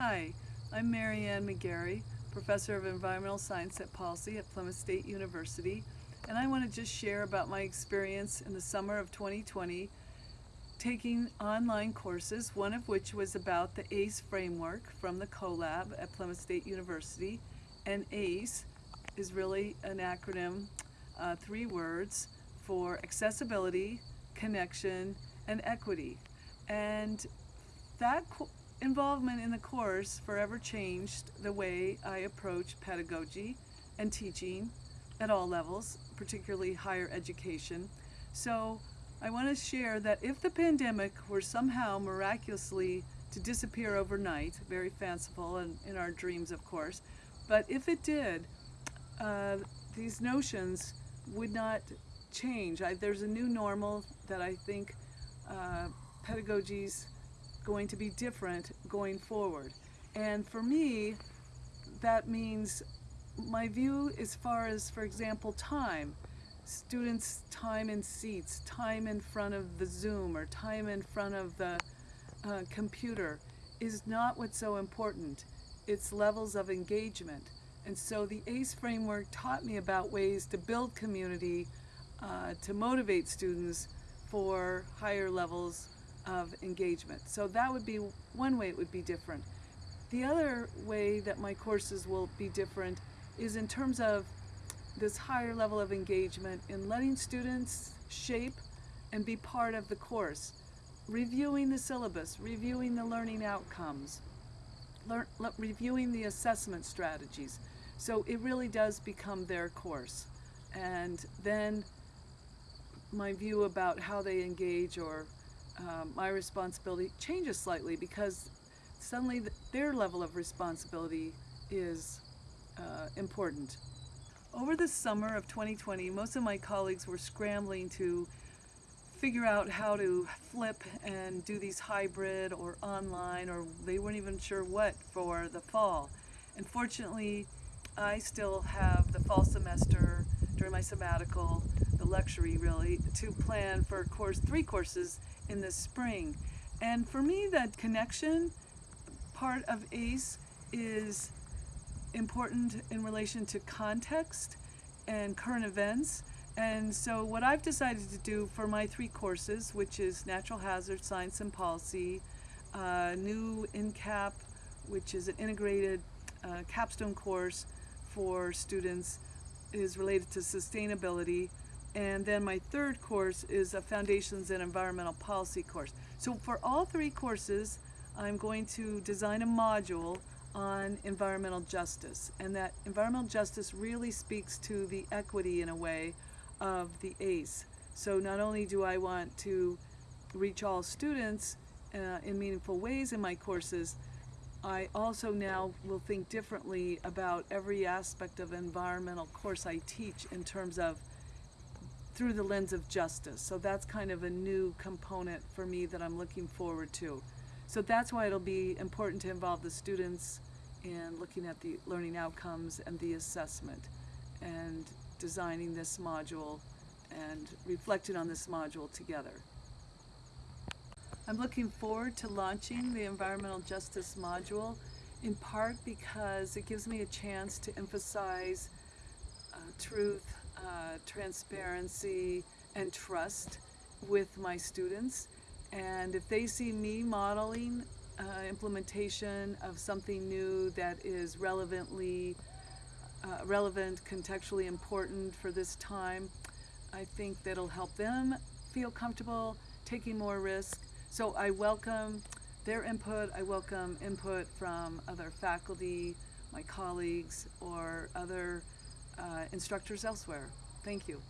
Hi, I'm Marianne McGarry, Professor of Environmental Science at Policy at Plymouth State University, and I want to just share about my experience in the summer of 2020 taking online courses, one of which was about the ACE framework from the CoLab at Plymouth State University. And ACE is really an acronym, uh, three words, for accessibility, connection, and equity. And that involvement in the course forever changed the way I approach pedagogy and teaching at all levels, particularly higher education. So I want to share that if the pandemic were somehow miraculously to disappear overnight, very fanciful and in our dreams of course, but if it did, uh, these notions would not change. I, there's a new normal that I think uh, pedagogy's going to be different going forward. And for me, that means my view as far as, for example, time students time in seats, time in front of the Zoom or time in front of the uh, computer is not what's so important. It's levels of engagement. And so the ACE framework taught me about ways to build community, uh, to motivate students for higher levels of engagement. So that would be one way it would be different. The other way that my courses will be different is in terms of this higher level of engagement in letting students shape and be part of the course, reviewing the syllabus, reviewing the learning outcomes, lear reviewing the assessment strategies. So it really does become their course. And then my view about how they engage or um, my responsibility changes slightly because suddenly th their level of responsibility is uh, important. Over the summer of 2020, most of my colleagues were scrambling to figure out how to flip and do these hybrid or online, or they weren't even sure what for the fall. And fortunately, I still have the fall semester during my sabbatical, luxury really, to plan for course three courses in the spring. And for me, that connection part of ACE is important in relation to context and current events. And so what I've decided to do for my three courses, which is Natural Hazard Science and Policy, uh, new INCAP, which is an integrated uh, capstone course for students, is related to sustainability. And then my third course is a Foundations in Environmental Policy course. So for all three courses, I'm going to design a module on environmental justice and that environmental justice really speaks to the equity in a way of the ACE. So not only do I want to reach all students uh, in meaningful ways in my courses, I also now will think differently about every aspect of environmental course I teach in terms of through the lens of justice. So that's kind of a new component for me that I'm looking forward to. So that's why it'll be important to involve the students in looking at the learning outcomes and the assessment and designing this module and reflecting on this module together. I'm looking forward to launching the environmental justice module in part because it gives me a chance to emphasize uh, truth, uh, transparency, and trust with my students and if they see me modeling uh, implementation of something new that is relevantly uh, relevant, contextually important for this time, I think that'll help them feel comfortable taking more risk. So I welcome their input. I welcome input from other faculty, my colleagues, or other uh, instructors elsewhere. Thank you.